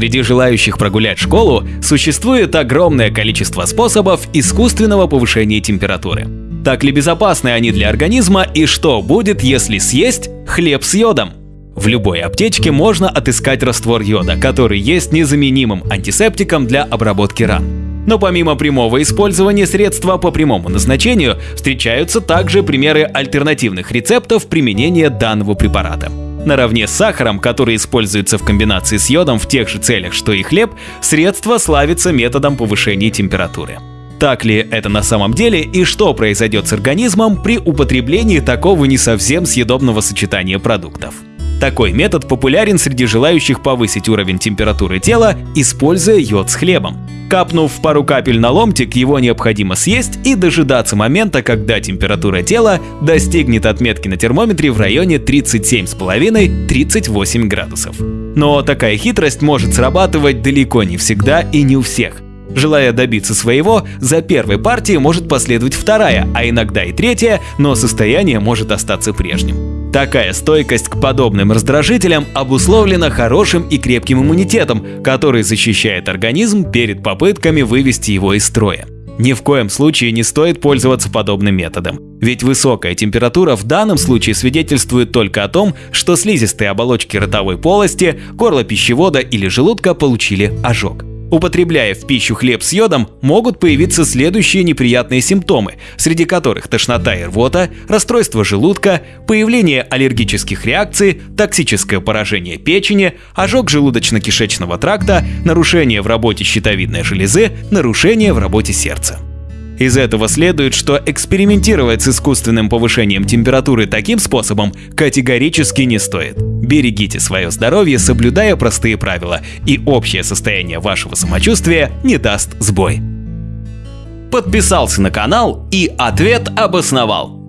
Среди желающих прогулять школу существует огромное количество способов искусственного повышения температуры. Так ли безопасны они для организма и что будет, если съесть хлеб с йодом? В любой аптечке можно отыскать раствор йода, который есть незаменимым антисептиком для обработки ран. Но помимо прямого использования средства по прямому назначению, встречаются также примеры альтернативных рецептов применения данного препарата. Наравне с сахаром, который используется в комбинации с йодом в тех же целях, что и хлеб, средство славится методом повышения температуры. Так ли это на самом деле и что произойдет с организмом при употреблении такого не совсем съедобного сочетания продуктов? Такой метод популярен среди желающих повысить уровень температуры тела, используя йод с хлебом. Капнув пару капель на ломтик, его необходимо съесть и дожидаться момента, когда температура тела достигнет отметки на термометре в районе 37,5-38 градусов. Но такая хитрость может срабатывать далеко не всегда и не у всех. Желая добиться своего, за первой партией может последовать вторая, а иногда и третья, но состояние может остаться прежним. Такая стойкость к подобным раздражителям обусловлена хорошим и крепким иммунитетом, который защищает организм перед попытками вывести его из строя. Ни в коем случае не стоит пользоваться подобным методом, ведь высокая температура в данном случае свидетельствует только о том, что слизистые оболочки ротовой полости, горла пищевода или желудка получили ожог. Употребляя в пищу хлеб с йодом, могут появиться следующие неприятные симптомы, среди которых тошнота и рвота, расстройство желудка, появление аллергических реакций, токсическое поражение печени, ожог желудочно-кишечного тракта, нарушение в работе щитовидной железы, нарушение в работе сердца. Из этого следует, что экспериментировать с искусственным повышением температуры таким способом категорически не стоит. Берегите свое здоровье, соблюдая простые правила, и общее состояние вашего самочувствия не даст сбой. Подписался на канал и ответ обосновал.